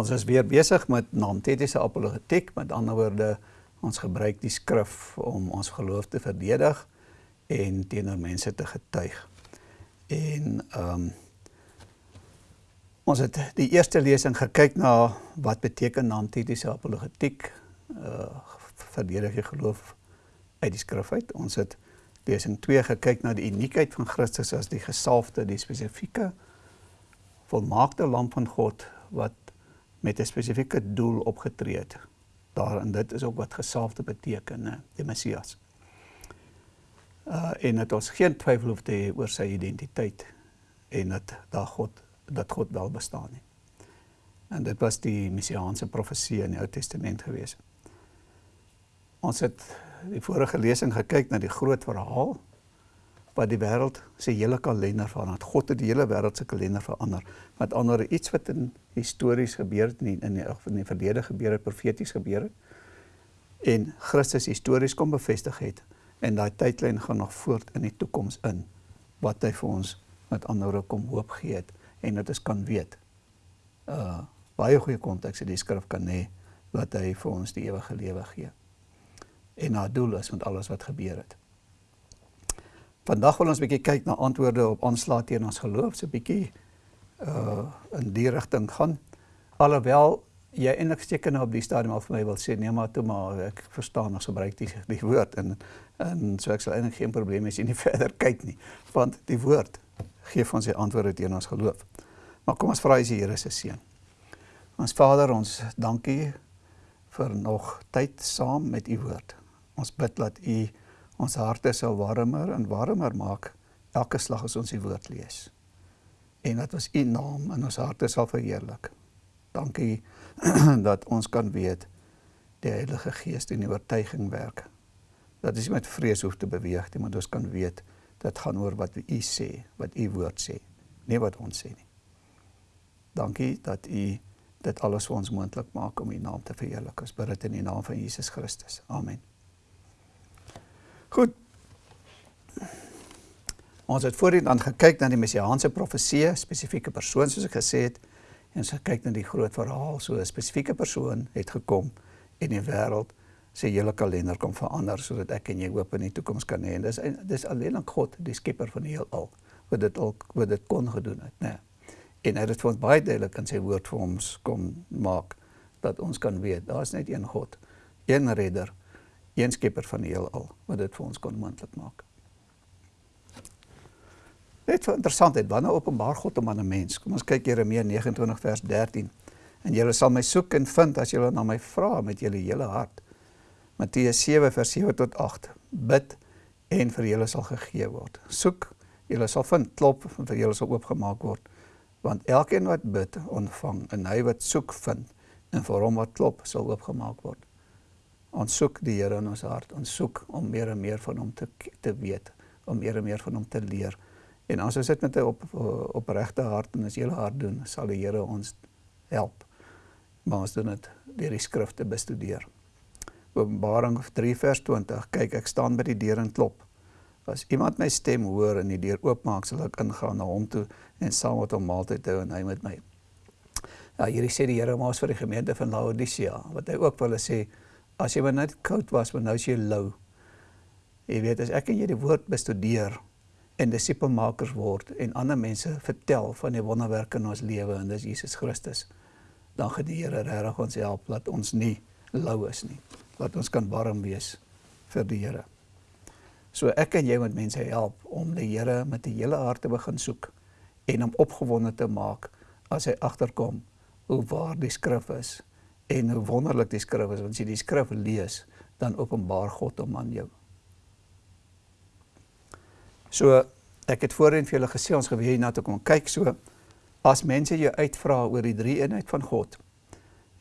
Ons is weer besig met naamtetiese apologetiek, met ander woorde, ons gebruik die skrif om ons geloof te verdedig en teenoor mense te getuig. En ehm um, ons het die eerste lesing gekyk na wat beteken naamtetiese apologetiek, uh verdedig jy geloof uit die skrif uit. Ons het lesing 2 gekyk na die uniekheid van Christus as die gesalfde, die spesifieke volmaakte lam van God wat met 'n spesifieke doel opgetree het. Daar en dit is ook wat gesalfde beteken, hè, die Messias. Uh en dit ons geen twyfel hoef te hê oor sy identiteit en dat daar God dat God wel bestaan nie. En dit was die messiaanse profesie in die Ou Testament gewees. Ons het die vorige lesing gekyk na die groot verhaal wat die wêreld se hele kalender verander. God het die hele wêreld se kalender verander. Met ander iets wat in histories gebeur het in in die, in die verlede gebeur het, profeties gebeur het en Christus histories kom bevestig het en daai tydlyn gaan nog voort in die toekoms in wat hy vir ons met ander kom hoop gee het en dit is kan weet. Uh baie goeie konteks in die skrif kan hê wat hy vir ons die ewige lewe gee. En na doel is met alles wat gebeur het. Vandag wil ons 'n bietjie kyk na antwoorde op aanslae teen ons geloof, so 'n bietjie uh in die rigting gaan. Alhoewel jy eintlik seker nou op die stadium al vir my wil sê nee maar toe maar ek verstaan ons gebruik die die woord en en so ek sal eintlik geen probleem hê as jy nie verder kyk nie, want die woord gee ons die antwoorde teen ons geloof. Maar kom ons vra hy die Here se seën. Ons Vader, ons dankie vir nog tyd saam met u woord. Ons bid dat u ons harte sal warmer en warmer maak elke slag as ons die woord lees. En dat ons u naam in ons harte sal verheerlik. Dankie dat ons kan weet die Heilige Gees in die oortuiging werk. Dat ons met vrees hoef te beweeg, maar ons kan weet dit gaan oor wat u sê, wat u woord sê, nie wat ons sê nie. Dankie dat u dit alles vir ons moontlik maak om u naam te verheerlik. Ons bid dit in die naam van Jesus Christus. Amen. Goed. Ons het voorheen dan gekyk na die messiaanse profesie, spesifieke persoon soos ek gesê het, en ons het gekyk na die groot verhaal, so 'n spesifieke persoon het gekom en die wêreld se hele kalender kom verander sodat ek en jy hoop in die toekoms kan hê. Dis dis alleen aan God, die skepper van die heelal, wat dit ook wat dit kon gedoen het, né? Nee. En hy het dit vir ons baie duidelik in sy woord vir ons kom maak dat ons kan weet, daar's net een God, een redder een skepper van die heelal wat dit vir ons kon moontlik maak. Net vir interessantheid, wanneer openbaar God hom aan 'n mens? Kom ons kyk Jeremia 29 vers 13. En julle sal my soek en vind as julle na my vra met julle hele hart. Matteus 7 vers 7 tot 8. Bid en vir julle sal gegee word. Soek, julle sal vind, klop en vir julle sal oopgemaak word. Want elkeen wat bid, ontvang en hy wat soek, vind en vir hom wat klop, sal oopgemaak word. Ons soek die Here in ons hart. Ons soek om meer en meer van hom te te weet, om meer en meer van hom te leer. En as ons dit met 'n op opregte hart en as hele hart doen, sal die Here ons help. Maar ons doen dit deur die skrifte bestudeer. Openbaring 3 vers 20. Kyk, ek staan by die deur en klop. As iemand my stem hoor en die deur oopmaak, sal ek ingaan na hom toe en saam met hom maaltyd hou en hy met my. Ja, hierdie sê die Here maar vir die gemeente van Laodicea, wat hy ook wil sê as jy maar net koud was, maar nou is jy lou. Jy weet, as ek en jy die woord bestudeer en disipelmakers word en ander mense vertel van die wonderwerke in ons lewe en dis Jesus Christus, dan gaan die Here regtig ons help dat ons nie lou is nie. Dat ons kan warm wees vir die Here. So ek en jy moet mense help om die Here met die hele hart te begin soek en hom opgewonde te maak as hy agterkom hoe waar die skrif is en hoe wonderlik die skrif is want as jy die skrif lees dan openbaar God hom aan jou. So ek het voorheen vir julle gesê ons geweet na toe kom kyk so as mense jou uitvra oor die drie eenheid van God.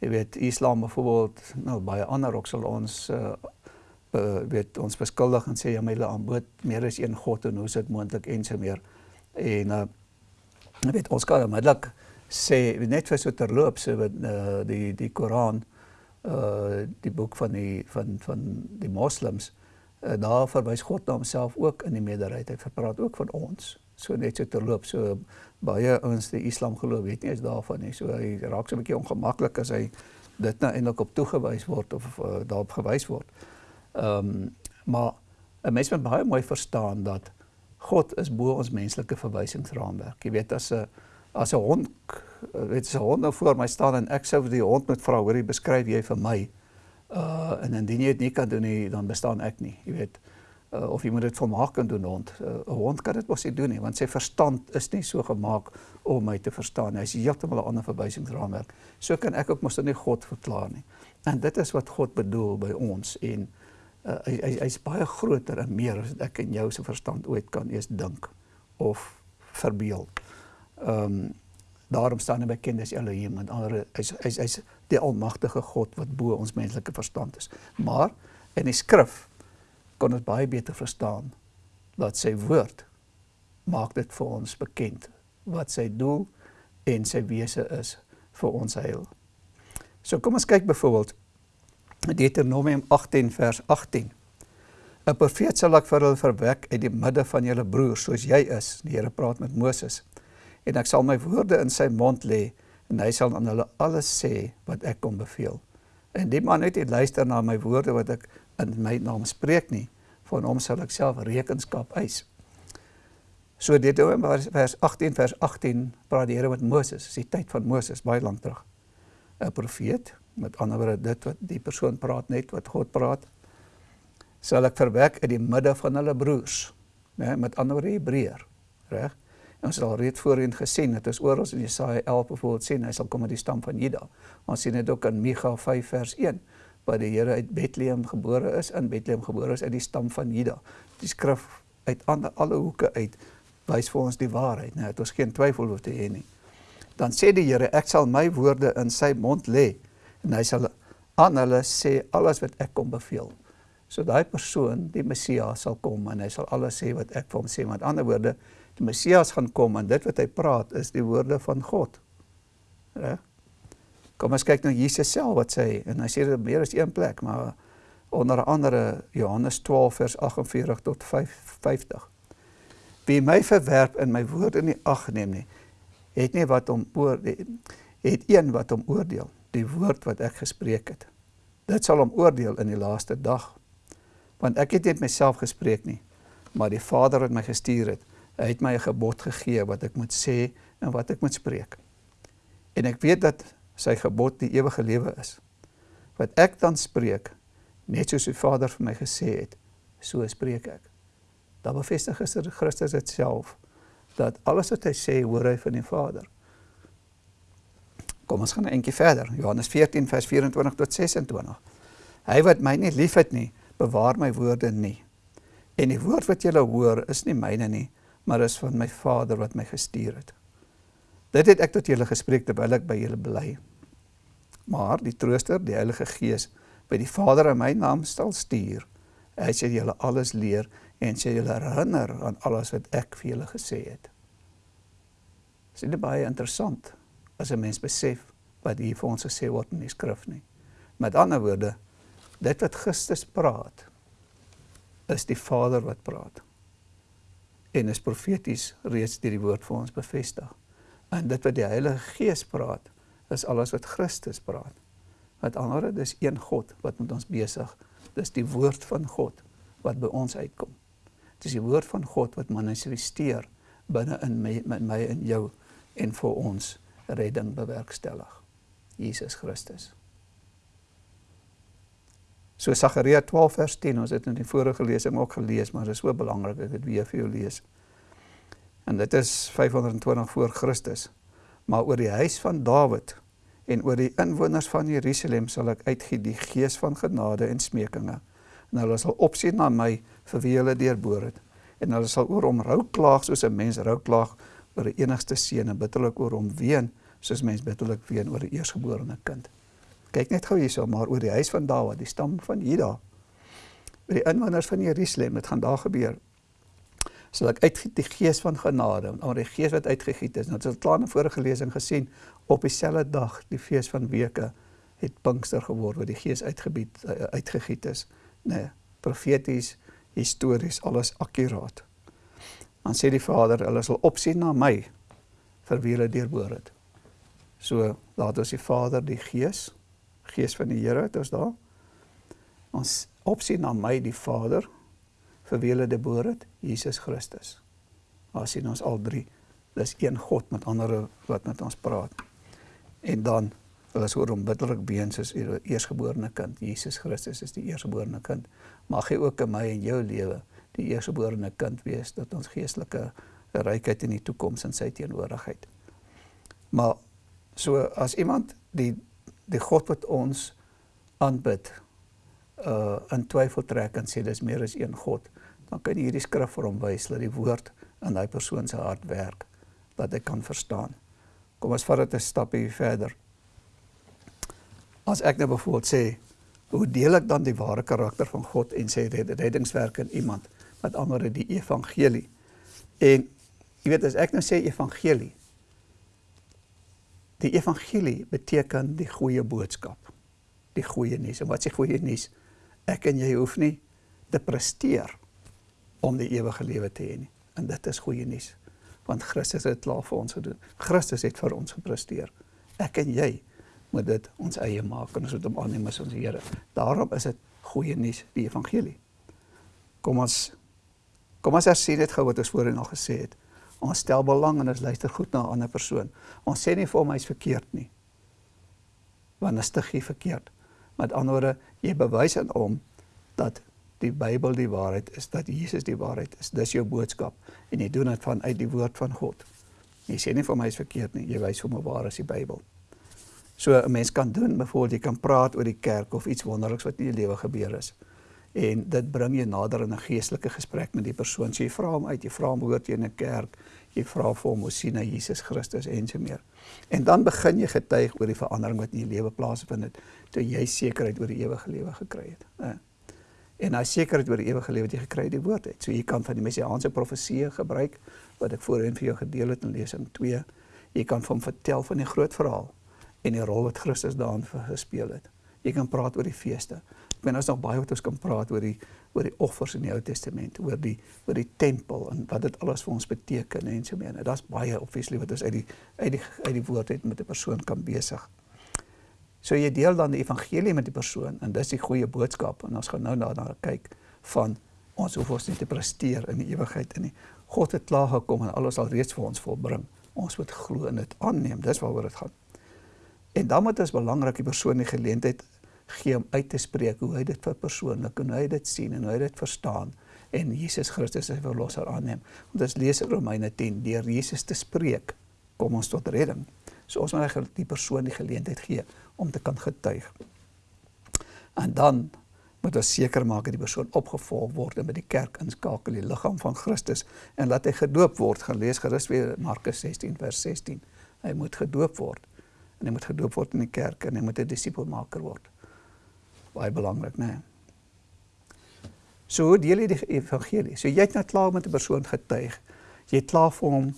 Jy weet Islam byvoorbeeld nou baie ander ook sal ons uh, uh weet ons beskuldig en sê ja my hulle aanbod meer as een God en hoe is dit moontlik en so meer. En uh weet ons kan onmiddellik sê net vir so terloops so wat uh, die die Koran uh die boek van die van van die moslems uh, daar verwys God na homself ook in die meerderheid hy praat ook van ons so net so te loop. So baie ouens die Islam geloof weet nie eens daarvan nie. So hy raak so 'n bietjie ongemaklik as hy dit nou eintlik op toegewys word of uh, daarop gewys word. Ehm um, maar 'n mens moet baie mooi verstaan dat God is bo ons menslike verwysingsraamwerk. Jy weet as 'n as 'n hond weet as 'n hond nou voor my staan en ek sou vir die hond moet vra, hoorie, beskryf jy vir my? Uh en indien jy dit nie kan doen nie, dan bestaan ek nie. Jy weet uh, of jy moet dit volmaak kan doen hond. 'n uh, Hond kan dit mos nie doen nie want sy verstand is nie so gemaak om my te verstaan. Hy's heeltemal 'n ander verwysingsraamwerk. So kan ek ook mos nie God verklaar nie. En dit is wat God bedoel by ons en uh, hy hy's hy baie groter en meer as ek en jou se verstand ooit kan eens dink of verbeel. Um, daarom staan hy bekend as Elohim en ander hy's hy's hy's die almagtige God wat bo ons menslike verstand is. Maar in die skrif kon ons baie beter verstaan dat sy woord maak dit vir ons bekend wat sy doel en sy wese is vir ons heil. So kom ons kyk byvoorbeeld Deuteronomium 18 vers 18. 'n Profeet sal ek vir hulle verwek uit die midde van julle broers soos jy is. Die Here praat met Moses. En ek sal my woorde in sy mond lê en hy sal aan hulle alles sê wat ek kom beveel. En die man het nie luister na my woorde wat ek in my naam spreek nie, van hom sal ek self rekenskap eis. So dit in vers 18 vers 18 praat die Here met Moses, dis die tyd van Moses baie lank terug. 'n Profeet, met ander woorde dit wat die persoon praat net wat God praat, sal ek verwek uit die midde van hulle broers, né, met ander woorde Hebreër, reg? Ons het al reeds voorheen gesien, dit is oral in Jesaja 11 bijvoorbeeld sien, hy sal kom uit die stam van Juda. Ons sien dit ook in Micha 5 vers 1 waar die Here uit Bethlehem gebore is, in Bethlehem gebore is uit die stam van Juda. Die skrif uit ander, alle hoeke uit wys vir ons die waarheid, nee, het ons geen twyfel oor te hê nie. Dan sê die Here, ek sal my woorde in sy mond lê en hy sal aan hulle sê alles wat ek kom beveel. So daai persoon, die Messias sal kom en hy sal alles sê wat ek vir hom sê. Met ander woorde, die Messias gaan kom en dit wat hy praat is die woorde van God. Reg? Kom ons kyk na Jesus self wat sê en hy sê dit meer as een plek, maar onder andere Johannes 12 vers 48 tot 50. Wie my verwerp en my woorde nie ag neem nie, het nie wat om oor het een wat om oordeel, die woord wat ek gespreek het. Dit sal hom oordeel in die laaste dag. Want ek het nie myself gespreek nie, maar die Vader wat my gestuur het, hy het my 'n gebod gegee wat ek moet sê en wat ek moet spreek. En ek weet dat sy gebod die ewige lewe is. Wat ek dan spreek, net soos die Vader vir my gesê het, so spreek ek. Dan bevestig Christus dit self dat alles wat hy sê, hoor hy van die Vader. Kom ons gaan 'n entjie verder. Johannes 14 vers 24 tot 26. Hy wat my nie liefhet nie, bewaar my woorde nie. En die woord wat julle hoor, is nie myne nie, maar is van my Vader wat my gestuur het. Dit het ek tot julle gespreek terwyl ek by julle bly. Maar die trooster, die Heilige Gees, by die Vader in my naam sal stuur. Hy sê julle alles leer en sê julle herinner aan alles wat ek vir julle gesê het. Dit is baie interessant as 'n mens besef wat hier vir ons gesê word in die skrif nie. Met ander woorde, dit wat Christus praat, is die Vader wat praat. En is profeties reeds deur die woord vir ons bevestig. En dit wat die Heilige Gees praat, is alles wat Christus praat. Met ander dis een God wat met ons besig. Dis die woord van God wat by ons uitkom. Dis die woord van God wat manifesteer binne in my met my en jou en vir ons redding bewerkstellig. Jesus Christus. So Sagaria 12 vers 10, ons het in die vorige lesing ook gelees, maar dit is so belangrik ek dit weer vir jou lees. En dit is 520 voor Christus maar oor die huis van Dawid en oor die inwoners van Jerusalem sal ek uitgee die gees van genade en smekinge. En hulle sal opsien na my vir wie hulle deurboor het. En hulle sal oor hom rou klaag soos 'n mens rou klaag oor 'n enigste seun en bitterlik oor hom ween soos mens bitterlik ween oor 'n eersgeborene kind. Kyk net gou hierso maar oor die huis van Dawid, die stam van Juda. Oor die inwoners van Jerusalem, dit gaan daar gebeur sal ek uitgiet die gees van genade, want die gees wat uitgegiet is, nou het ons klaar in vorige lesing gesien, op dieselfde dag, die fees van weke, het Pinkster geword, waar die gees uitgebied, uh, uitgegiet is. Nee, profeties, histories, alles akkuraat. Dan sê die Vader, hulle sal opsien na my vir wie hulle deurboor het. So laat ons die Vader, die Gees, Gees van die Here het ons daar. Ons opsien na my die Vader vir wie hulle deurboor het, Jesus Christus. Daar sien ons al drie. Dis een God met ander wat met ons praat. En dan hulle is oor onbiddelik beens as die eersgeborene kind. Jesus Christus is die eersgeborene kind. Mag hy ook in my en jou lewe die eersgeborene kind wees dat ons geestelike rykheid in die toekoms in sy teenwoordigheid. Maar so as iemand die die God wat ons aanbid uh in twyfel trek en sê dis meer as een God, dan kan hierdie skrif vir hom wys dat die woord in daai persoon se hart werk dat hy kan verstaan. Kom ons vat dit 'n stapie verder. As ek nou byvoorbeeld sê, hoe deel ek dan die ware karakter van God en sy reddingswerk in iemand? Met ander die evangelie. En jy weet as ek nou sê evangelie, Die evangelie beteken die goeie boodskap. Die goeie nuus. En wat sê goeie nuus? Ek en jy hoef nie te presteer om die ewige lewe te hê nie. En dit is goeie nuus. Want Christus het klaar vir ons gedoen. Christus het vir ons gepresteer. Ek en jy moet dit ons eie maak en ons moet hom aanneem as ons Here. Daarom is dit goeie nuus, die evangelie. Kom ons kom ons hersien dit gou wat ons voorheen al gesê het. Ons stel belang en ons luister goed na 'n ander persoon. Ons sê nie vir hom hy's verkeerd nie. Want is te gee verkeerd. Met ander woorde, jy bewys aan hom dat die Bybel die waarheid is, dat Jesus die waarheid is. Dis jou boodskap en jy doen dit vanuit die woord van God. Jy sê nie vir hom hy's verkeerd nie, jy wys hom hoe waar is die Bybel. So 'n mens kan doen, byvoorbeeld jy kan praat oor die kerk of iets wonderliks wat in jou lewe gebeur het en dit bring jou nader in 'n geestelike gesprek met die persoon. So jy vra hom uit, jy vra hom hoort jy in 'n kerk, jy vra vir hom hoe sien hy Jesus Christus en so meer. En dan begin jy getuig oor die verandering wat in jou lewe plaasvind het toe jy sekerheid oor die ewige lewe gekry het. Ja. En daai sekerheid oor die ewige lewe wat jy gekry het, die woord het. So jy kan van die messiaanse profeseë gebruik wat ek voorheen vir jou gedeel het in lesing 2. Jy kan van vertel van die groot verhaal en die rol wat Christus daarin gespeel het. Jy kan praat oor die feeste. Ek meen ons nog baie wat ons kan praat oor die oor die offers in die Ou Testament, oor die oor die tempel en wat dit alles vir ons beteken en so meer. Daar's baie obviously wat ons uit die uit die uit die woord het met 'n persoon kan besig. So jy deel dan die evangelie met die persoon en dis die goeie boodskap en ons gaan nou daarna kyk van ons hoef ons nie te presteer in die ewigheid in nie. God het klaar gekom en alles al reeds vir ons volbring. Ons moet glo en dit aanneem. Dis waaroor dit gaan. En dan moet ons belangrik die persoon die geleentheid gee om uit te spreek hoe hy dit vir persoonlik en hoe hy dit sien en hoe hy dit verstaan en Jesus Christus as verlosser aanneem. Want as lees in Romeine 10 deur Jesus te spreek, kom ons tot redding. So ons moet eigenlijk die persoon die geleentheid gee om te kan getuig. En dan moet ons seker maak dat die persoon opgevolg word en by die kerk inskakel, die liggaam van Christus en laat hy gedoop word. Gaan lees gerus weer Markus 16 vers 16. Hy moet gedoop word en hy moet gedoop word in die kerk en hy moet 'n disipelmaker word baie belangrik, né? Nee. So hoe deel jy die evangelie? So jy het net klaar met 'n persoon getuig. Jy het klaar vir hom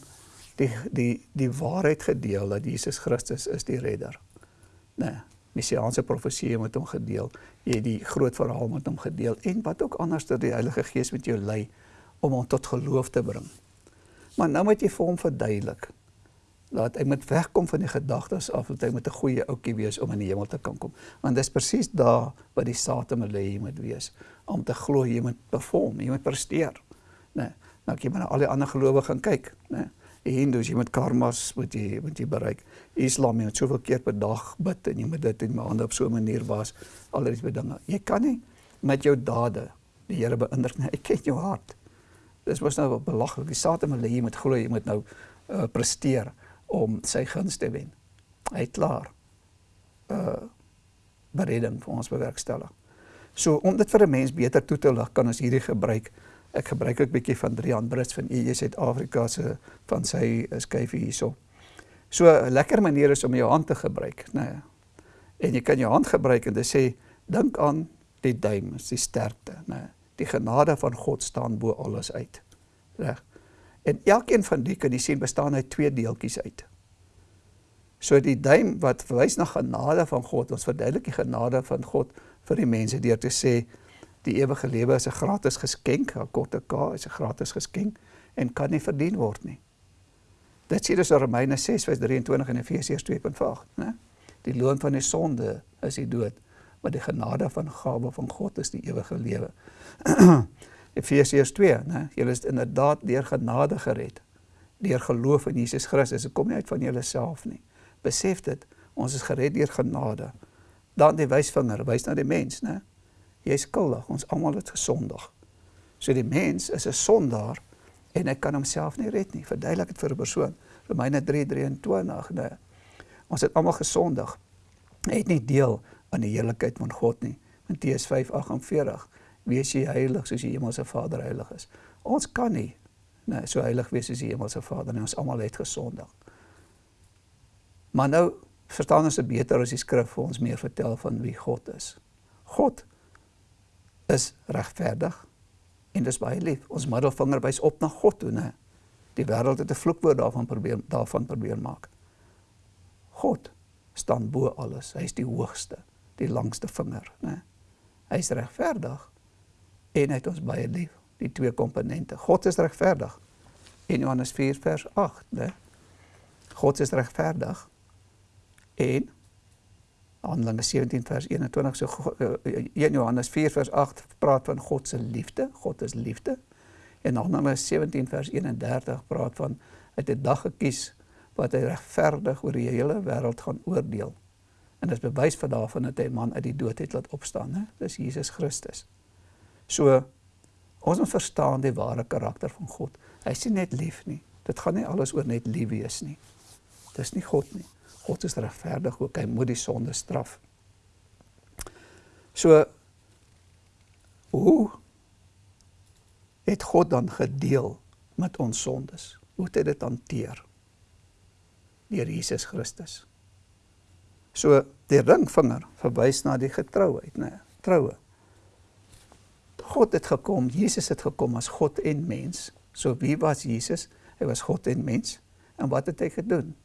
die die die waarheid gedeel dat Jesus Christus is die redder. Né? Nee, Messiaanse profesie met hom gedeel. Jy het die groot verhaal met hom gedeel en wat ook anders dat die Heilige Gees met jou lei om hom tot geloof te bring. Maar nou moet jy vir hom verduidelik laat hy moet wegkom van die gedagtes af dat hy met 'n goeie ouetjie wees om in die hemel te kan kom. Want dis presies daar wat die Satan wil hê jy moet wees om te glo jy moet perform, jy moet presteer. Né? Nee, nou kyk maar na al die ander gelowiges gaan kyk, né? Nee, die Hindus jy moet karmas moet jy moet jy bereik. Islam jy moet soveel keer per dag bid en jy moet dit in maande op so 'n manier was al die dinge. Jy kan nie met jou dade die Here beïndruk nie. Ek ken jou hart. Dis mos nou belaglik. Die Satan wil hê jy moet glo jy moet nou uh, presteer om sy guns te wen. Hy het klaar uh bereding vir ons bewerkstellig. So om dit vir 'n mens beter toe te lig, kan ons hierdie gebruik. Ek gebruik ook 'n bietjie van Drian Brits van EJ Suid-Afrika se van sy skryf hierso. So 'n lekker manier is om jou hand te gebruik, nê. Nee. En jy kan jou hand gebruik en dit sê dink aan die duim, die sterkte, nê. Nee. Die genade van God staan bo alles uit. Reg. En elkeen van die kan jy sien bestaan uit twee deeltjies uit. So die duim wat verwys na genade van God, ons verduidelik die genade van God vir die mense deur te sê die ewige lewe is 'n gratis geskenk, 'n korte K is 'n gratis geskenk en kan nie verdien word nie. Dit sê dus in Romeine 6:23 en Efesiërs 2:8, né? Die loon van die sonde is die dood, maar die genade van gawe van God is die ewige lewe. Efesiërs 2, né? Julle is inderdaad deur genade gered deur geloof in Jesus Christus. Dit kom nie uit van jouself nie. Besef dit, ons is gered deur genade. Dan die wysvinger wys na die mens, né? Jy is skuldig, ons almal het gesondig. So die mens is 'n sondaar en hy kan homself nie red nie. Verduidelik dit vir 'n persoon. Romeine 3:23, né? Ons het almal gesondig. Hy het nie deel aan die heiligheid van God nie. Matteus 5:48. Wees jy heilig soos die hemelse Vader heilig is. Ons kan nie nee, so heilig wees soos die hemelse Vader nie. Ons almal het gesondig. Maar nou verstaan ons beter as die skrif vir ons meer vertel van wie God is. God is regverdig en dis baie lief. Ons middelvinger wys op na God toe, né? Die wêreld het 'n vloekwoord daarvan probeer daarvan probeer maak. God staan bo alles. Hy is die hoogste, die langste vinger, né? Hy is regverdig en hy het ons baie lief. Die twee komponente. God is regverdig. In Johannes 4 vers 8, né? God is regverdig en Handelinge 17 vers 21 so 1 eh, Johannes 4 vers 8 praat van God se liefde. God is liefde. En Handelinge 17 vers 31 praat van uit 'n dag gekies wat hy regverdig oor die hele wêreld gaan oordeel. En dit is bewys vir daarvan dat hy 'n man uit die dood het laat opstaan, hè? Dis Jesus Christus. So ons moet verstaan die ware karakter van God. Hy is nie net lief nie. Dit gaan nie alles oor net lief wees nie. Dis nie God nie. God is regverdig ook, hy moet die sonde straf. So hoe het God dan gedeel met ons sondes? Hoe het hy dit hanteer? Deur Jesus Christus. So die ringvinger verwys na die getrouheid, né? Nee, troue. God het gekom, Jesus het gekom as God en mens. So wie was Jesus? Hy was God en mens. En wat het hy gedoen?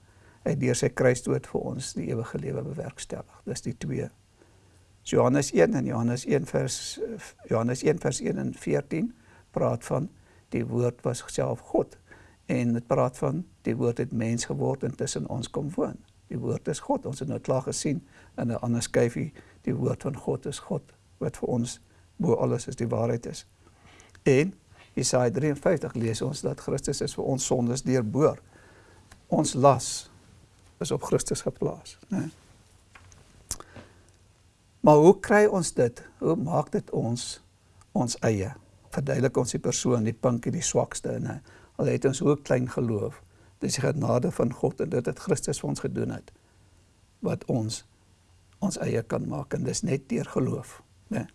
hy deur sy kruisdood vir ons die ewige lewe bewerkstellig. Dis die twee. Johannes 1 en Johannes 1 vers Johannes 1 vers 1 en 14 praat van die woord was self God en dit praat van die woord het mens geword en tussen ons kom woon. Die woord is God. Ons het nou klaar gesien in 'n ander skyfie die woord van God is God wat vir ons bo alles is die waarheid is. En Jesaja 53 lees ons dat Christus is vir ons sondes deurboor. Ons las is op Christus geplaas, né? Maar hoe kry ons dit? Hoe maak dit ons ons eie? Verduidelik ons die persoon, die pinkie, die swakste, né? Al het ons ook klein geloof. Dis die genade van God en dit het Christus vir ons gedoen het wat ons ons eie kan maak en dis net deur geloof, né?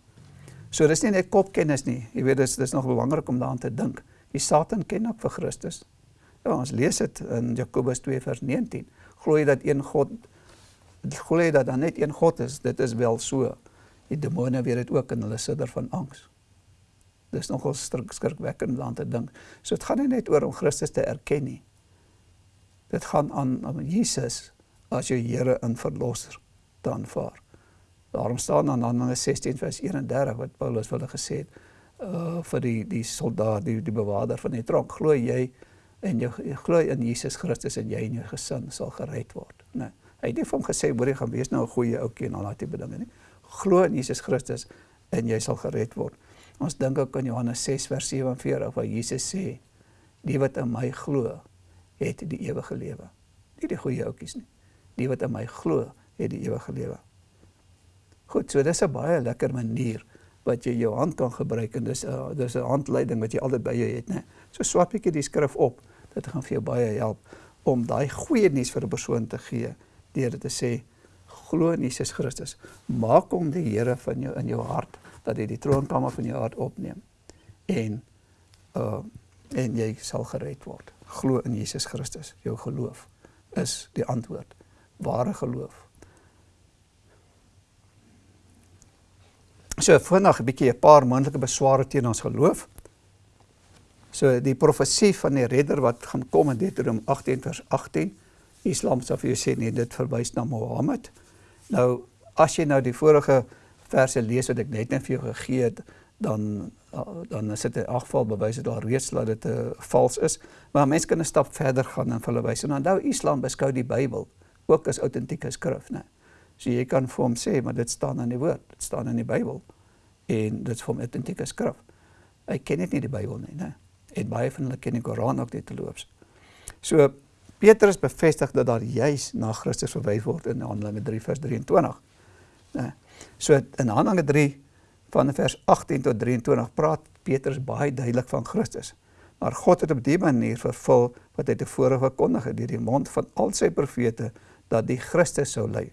So dis nie net kopkennis nie. Jy weet dis dis nog belangrik om daaraan te dink. Die Satan ken ook vir Christus. Ja, ons lees dit in Jakobus 2 vers 19 glo jy dat een God glo jy dat daar net een God is, dit is wel so. Die demone weet dit ook en hulle sidder van angs. Dis nogal skrikwekkend om te dink. So dit gaan nie net oor om Christus te erken nie. Dit gaan aan om Jesus as jou Here en verlosser te aanvaar. Daarom staan dan in Handelinge 16 vers 31 wat Paulus hulle gesê het uh vir die die soldaat die die bewaarder van die tronk glo jy en jy, jy glo in Jesus Christus en jy en jou gesin sal gered word. Nee. Hy het nie vir hom gesê hoor jy gaan wees nou 'n goeie ouetjie en al daai tipe dinge nie. Glo in Jesus Christus en jy sal gered word. Ons dink ook aan Johannes 6 vers 47 waar Jesus sê die wat in my glo het die ewige lewe. Nie die goeie ouetjies nie. Die wat in my glo het die ewige lewe. Goed, so dis 'n baie lekker manier wat jy jou hand kan gebruik en dis 'n uh, dis 'n handleiding wat jy altyd by jou het, né? So swap ek die skrif op. Dit gaan vir jou baie help om daai goeie nuus vir 'n persoon te gee deur dit te sê glo in Jesus Christus. Maak hom die Here van jou in jou hart dat hy die troonkamer van jou hart opneem en uh en jy sal gered word. Glo in Jesus Christus. Jou geloof is die antwoord. Ware geloof So vandag 'n bietjie 'n paar moontlike besware teen ons geloof. So die profesie van die redder wat gaan kom in Deuteronomium 18 vers 18, Islam sal vir jou sê nee, dit verwys na Mohammed. Nou as jy nou die vorige verse lees wat ek net net vir jou gegee het, dan dan is dit in elk geval bewys dat daar reeds dat dit 'n uh, vals is. Maar mense kan 'n stap verder gaan en hulle wys. En onthou Islam beskou die Bybel ook as autentieke skrif, né? So jy kan vir hom sê, maar dit staan in die woord, dit staan in die Bybel en dit is vir hom autentieke skrif. Hy ken net nie die Bybel nie, né? En baie van hulle ken die Koran ook net te loops. So Petrus bevestig dat daar juis na Christus verwys word in Handelinge 3 vers 23. Né? So in Handelinge 3 van vers 18 tot 23 praat Petrus baie duidelik van Christus. Maar God het op die manier vervul wat hy tevore verkondig het deur die mond van al sy profete dat die Christus sou lei.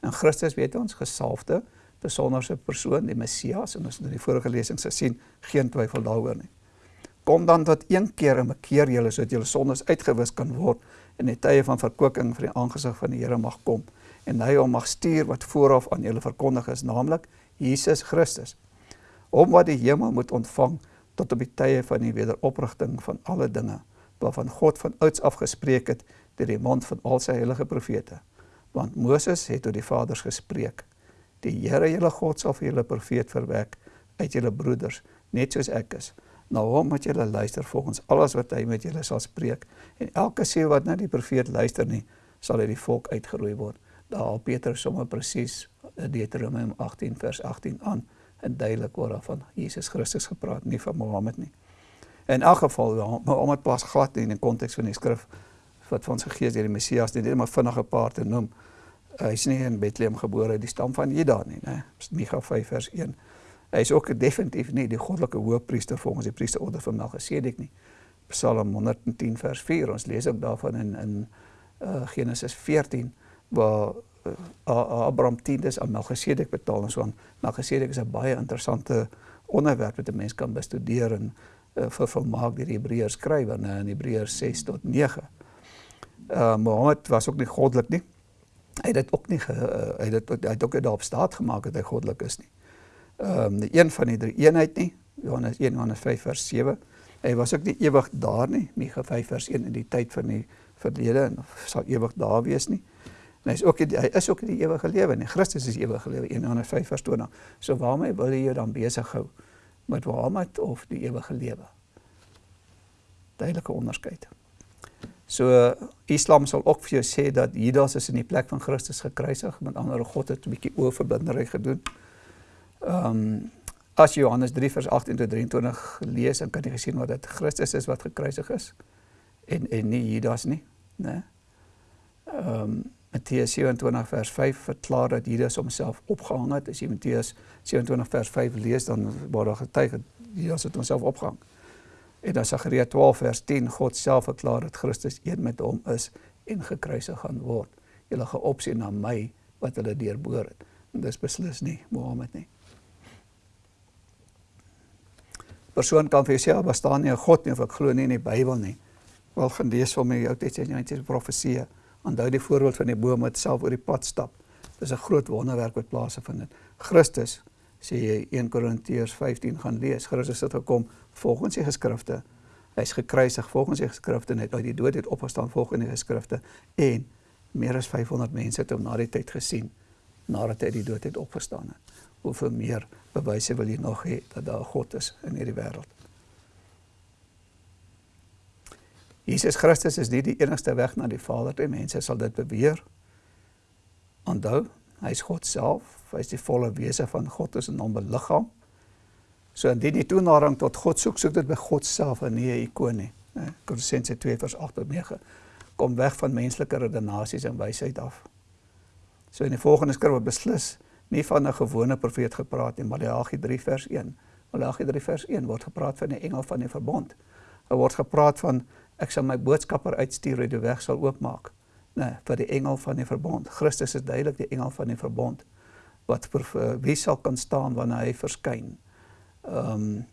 En Christus weet ons gesalfde, besonderse persoon, die Messias en ons het in die vorige lesings gesien, geen twyfel daaroor nie. Kom dan tot een keer en bekeer julle sodat julle sondes uitgewis kan word en die tye van verkoeking vir die aangesig van die Here mag kom. En hy hom mag stuur wat vooraf aan julle verkondig is naamlik Jesus Christus om wat die hemel moet ontvang tot op die tye van die wederoprigting van alle dinge waarvan God van ouds af gespreek het deur die mond van al sy heilige profete want Moses het tot die vaders gespreek die Here julle God sal vir julle profeet verwek uit julle broeders net soos ek is. Na hom moet julle luister volgens alles wat hy met julle sal spreek. En elke siel wat na die profeet luister nie sal uit die volk uitgeroei word. Daar Petrus sommer presies Deuteronomium 18 vers 18 aan en duidelik word daar van Jesus Christus gepraat nie van Mohammed nie. In elk geval Mohammed pas glad nie in die konteks van die skrif wat van sy gees deur die Messias nie net maar vinnige paar te noem hy is nie in Bethlehem gebore die stam van Juda nie nê Micha 5 vers 1 Hy is ook definitief nie die goddelike hoëpriester volgens die priesterorde van Melchisedek nie. Psalm 110 vers 4. Ons lees ook daarvan in in uh, Genesis 14 waar uh, Abraham tiendes aan Melchisedek betaal en so aan. Melchisedek is 'n baie interessante onderwerp wat 'n mens kan bestudeer en uh, vir vermaak deur die Hebreërs skrywer in Hebreërs 6 tot 9. Uh Mohammed was ook nie goddelik nie. Hy het dit ook nie ge, uh, hy het hy het ook daarop staat gemaak dat hy goddelik is nie ehm um, een van die drie eenheid nie. Johannes 1 Johannes 5 vers 7. Hy was ook nie ewig daar nie. Micha 5 vers 1 in die tyd van die verlede en sal ewig daar wees nie. En hy is ook die, hy is ook die ewige lewe nie. Christus is ewige lewe 1 Johannes 5 vers 20. So waarmee wil jy jou dan besig hou? Met Mohammed of die ewige lewe? Duidelike onderskeid. So Islam sal ook vir jou sê dat Judas is in die plek van Christus gekruisig, met ander God het 'n bietjie oorverbindery gedoen. Ehm um, as Johannes 3 vers 18 tot 23 lees, dan kan jy gesien wat dit Christus is wat gekruisig is en en nie Judas nie, né? Ehm um, Matteus 27 vers 5 verklaar dat Judas homself opgehang het. As jy Matteus 27 vers 5 lees, dan word daar getuig dat Judas het homself opgehang. En dan Sagaria 12 vers 10 God self verklaar dat Christus een met hom is en gekruisig gaan word. Julle geopsien na my wat hulle deurboor het. En dis beslis nie Mohammed nie. persoon kan vir jouself bestaan nie 'n God nie of ek glo nie in die Bybel nie. Wel gaan lees vir my Ou Testamentiese profeseë. Onthou die voorbeeld van die boom wat self oor die pad stap. Dis 'n groot wonderwerk wat plaasgevind het. Christus sê jy 1 Korintiërs 15 gaan lees. Christus het gekom volgens die geskrifte. Hy's gekruisig volgens die geskrifte en uit die dood het opgestaan volgens die geskrifte en meer as 500 mense het hom na die tyd gesien nadat hy uit die dood het opgestaan het hoeveel meer bewyse wil jy nog hê dat daar 'n God is in hierdie wêreld? Jesus Christus is nie die enigste weg na die Vader nie. Mense sal dit beweer. Onthou, hy is God self. Hy is die volle wese van God is in hom beliggaam. So indien jy toenadering tot God soek, soek dit by God self en nie 'n ikoon nie. Kolossense 2 vers 8 tot 9. Kom weg van menslike redenasies en wysheid af. So in die volgende skrif beslis nie van 'n gewone profeet gepraat nie, Maleagi 3 vers 1. Maleagi 3 vers 1 word gepraat van 'n engel van die verbond. Daar word gepraat van ek sal my boodskapper uitstuur en die weg sal oopmaak. Nee, vir die engel van die verbond. Christus is duidelik die engel van die verbond wat vir wie sal kan staan wanneer hy verskyn. Ehm um,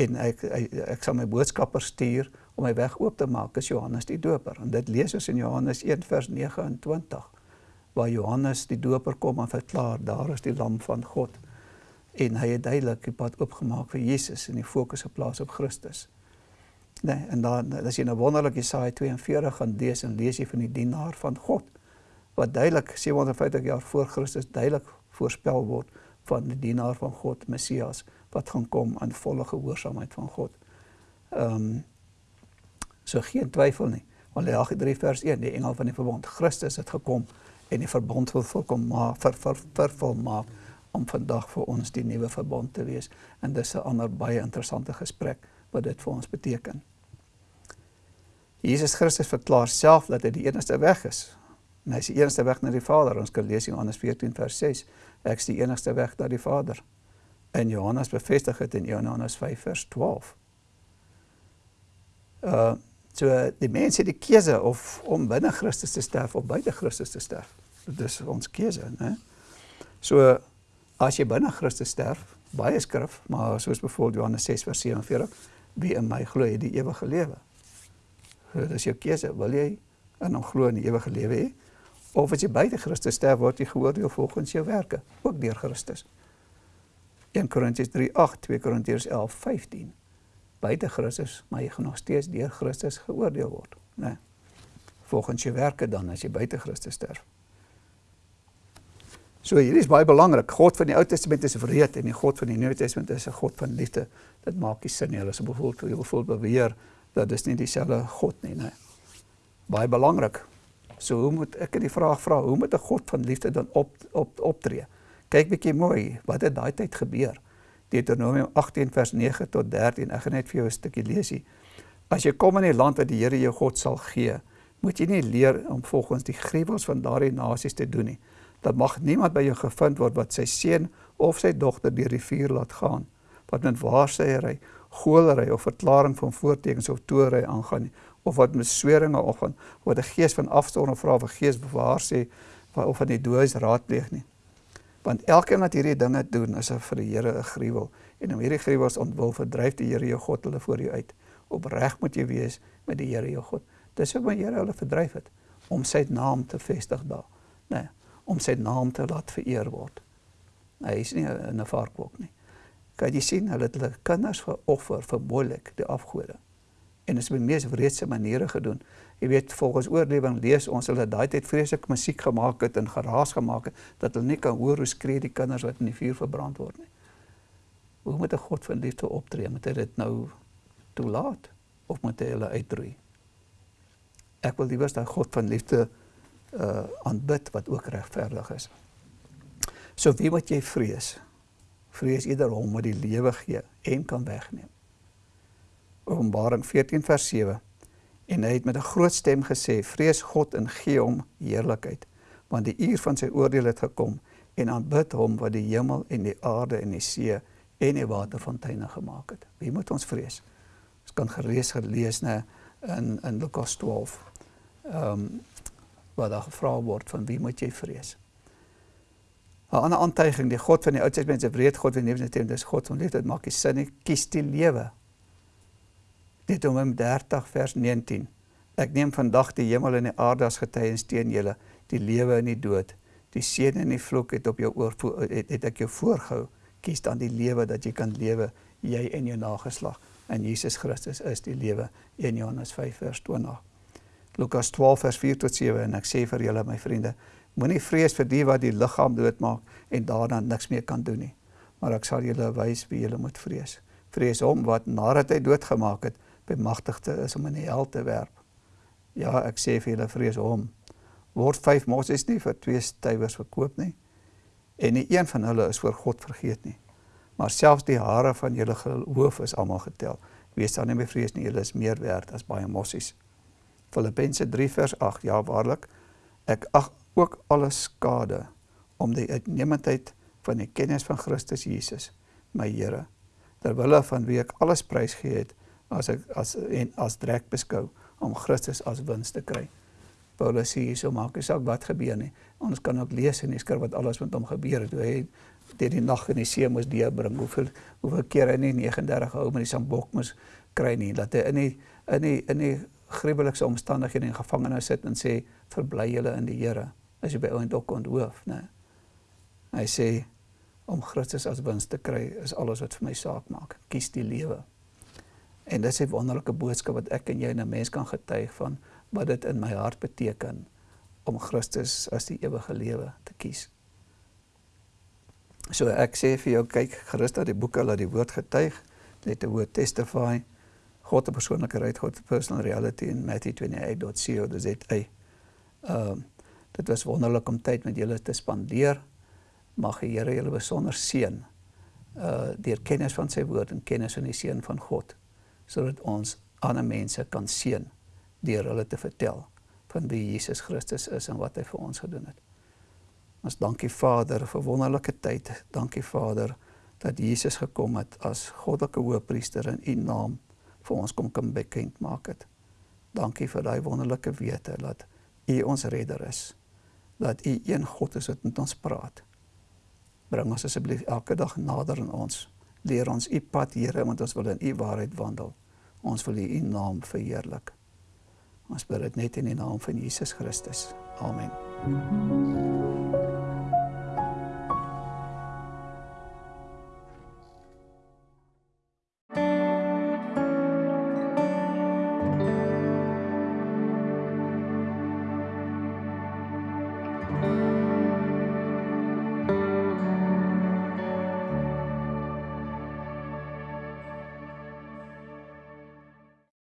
en ek, ek ek sal my boodskapper stuur om my weg oop te maak, is Johannes die Doper. En dit lees ons in Johannes 1 vers 29 waar Johannes die doper kom en verklaar daar is die lam van God en hy het duidelik die pad oopgemaak vir Jesus en die fokus geplaas op Christus. Nee, en dan as jy nou wonderlik Jesaja 42 gaan lees en lees jy van die dienaar van God wat duidelik 750 jaar voor Christus duidelik voorspel word van die dienaar van God Messias wat gaan kom in volle gehoorsaamheid van God. Um, so geen twyfel nie. Malagi 3 vers 1, die engel van die verbond, Christus het gekom en die verbond wil volkom maar vir vir vir volmaak om vandag vir ons die nuwe verbond te wees. En dis 'n ander baie interessante gesprek wat dit vir ons beteken. Jesus Christus verklaar self dat hy die enigste weg is. En hy is die enigste weg na die Vader. Ons kan lees in Johannes 14 vers 6. Ek is die enigste weg na die Vader. En Johannes bevestig dit in Johannes 5 vers 12. Uh so die mense het die keuse of om binne Christus te sterf of buite Christus te sterf. Dit is ons keuse, né? So as jy binne Christus sterf, baie skrif, maar soos byvoorbeeld Johannes 6 vers 47, wie in my glo, het die ewige lewe. So dis jou keuse, wil jy in hom glo in die ewige lewe hê? Of as jy buite Christus sterf, word jy geoordeel volgens jou werke, ook deur Christus. 1 Korintiërs 3:8, 2 Korintiërs 11:15. Buite Christus, maar jy gaan nog steeds deur Christus geoordeel word, né? Nee. Volgens jou werke dan as jy buite Christus sterf. So hier is baie belangrik. God van die Ou Testament is wreed en die God van die Nuwe Testament is 'n God van liefde. Dit maak nie sin nie. Hulle is bevoel, jy bevoel beweer dat dis nie dieselfde God nie, né? Nee. Baie belangrik. So hoe moet ek die vraag vra, hoe moet 'n God van liefde dan op op optree? Kyk bietjie mooi, wat het daai tyd gebeur? Deuteronomium 18 vers 9 tot 13. Ek gaan net vir jou 'n stukkie lees hier. As jy kom in die land wat die Here jou God sal gee, moet jy nie leer om volgens die gruwels van daardie nasies te doen nie. Dat mag niemand by jou gevind word wat sy seun of sy dogter deur die vuur laat gaan, wat met waarsêery, goolery of verklaring van voortekens of toery aangaan nie, of wat met sweringe of van wat 'n gees van afstorm vra of 'n gees bewaar sê of van die dooies raadpleeg nie. Want elkeen wat hierdie dinge doen is vir die Here 'n gruwel. En om hierdie gruwels ontwil verdryf die Here jou God hulle voor jou uit. Opreg moet jy wees met die Here jou God. Dis wat die Here hulle verdryf het om sy naam te vestig daar nê nee, om sy naam te laat vereer word. Hy is nie 'n varkbok nie. Kan jy sien hulle het hulle kinders veroffer vir Molek die afgode en dit is op die mees wreedse maniere gedoen jy weet volgens oorlewing lees ons hulle daai tyd vreeslik musiek gemaak het en geraas gemaak het dat hulle nie kan hoor hoe skree die kinders wat in die vuur verbrand word nie. Hoe moet 'n God van liefde optree? Moet hy dit nou toelaat of moet hy hulle uitroei? Ek wil liewer dat God van liefde uh aanbid wat ook regverdig is. So wie moet jy vrees? Vrees eerder hom wat die lewe gee en kan wegneem. Openbaring 14 vers 7 En hy het met 'n groot stem gesê: "Vrees God en gee hom heerlikheid, want die uur van sy oordeel het gekom en aanbid hom wat die hemel en die aarde en die see en die waterfonteine gemaak het." Wie moet ons vrees? Ons kan gelees gelees nê in in Lukas 12. Ehm um, waar daar gevra word van wie moet jy vrees? 'n Ander aantuiging, die God van die Ou Testament is 'n wreed God, wie nie net dis God van liefde, dit maak nie sin nie. Kies die lewe Deuteronomium 30 vers 19. Ek neem vandag die hemel en die aarde as getuies teen julle, die lewe en die dood. Die seën en die vloek het op jou oor het, het ek jou voorgehou. Kies dan die lewe dat jy kan lewe, jy en jou nageslag. En Jesus Christus is die lewe. 1 Johannes 5 vers 20. Lukas 12 vers 4 tot 7 en ek sê vir julle my vriende, moenie vrees vir die wat die liggaam doodmaak en daarna niks meer kan doen nie. Maar ek sal julle wys wie julle moet vrees. Vrees hom wat nadat hy doodgemaak het, bemagtigde is om in die hel te werp. Ja, ek sê vir julle vrees hom. Word 5 mossies nie vir 2 stywers verkoop nie. En nie een van hulle is voor God vergeet nie. Maar selfs die hare van julle hoof is almal getel. Wees dan nie bevrees nie, julle is meer werd as baie mossies. Filippense 3 vers 8. Ja, waarlik, ek ag ook alles skade om die uitnemendheid van die kennis van Christus Jesus, my Here, terwyl van wie ek alles prys gee het as ek as en as drek beskou om Christus as wins te kry. Paulus sê hierso maak nie saak wat gebeur nie. Ons kan ook lees in die skrif wat alles met hom gebeur het. Hy deur die nag in die see moes deurbring. Hoeveel hoeveel keer hy nie 39 hou met die sambok moes kry nie dat hy in die in die in die gruwelikste omstandighede in gevangenis sit en sê verbly julle in die Here as jy by ouend ook onthoof, né? Hy sê om Christus as wins te kry is alles wat vir my saak maak. Kies die lewe. En dis 'n wonderlike boodskap wat ek en jy 'n mens kan getuig van wat dit in my hart beteken om Christus as die ewige lewe te kies. So ek sê vir jou kyk gerus dat die boeke laat die woord getuig, let the word testify. God 'n persoonlike ryd, God 'n personal reality in Matthew 28.co.za. Ehm um, dit was wonderlik om tyd met julle te spandeer. Mag die Here julle besonder seën uh deur kennis van sy woord en kennis van die seun van God sodat ons ander mense kan seën deur hulle te vertel van wie Jesus Christus is en wat hy vir ons gedoen het. Ons dankie Vader vir wonderlike tyd. Dankie Vader dat Jesus gekom het as goddelike hoëpriester in u naam vir ons kom kom bekend maak het. Dankie vir daai wonderlike wete dat u ons redder is. Dat u een God is wat met ons praat. Bring ons asseblief elke dag nader aan ons. Leer ons u pad, Here, want ons wil in u waarheid wandel. Ons wil u naam verheerlik. Ons bid dit net in die naam van Jesus Christus. Amen.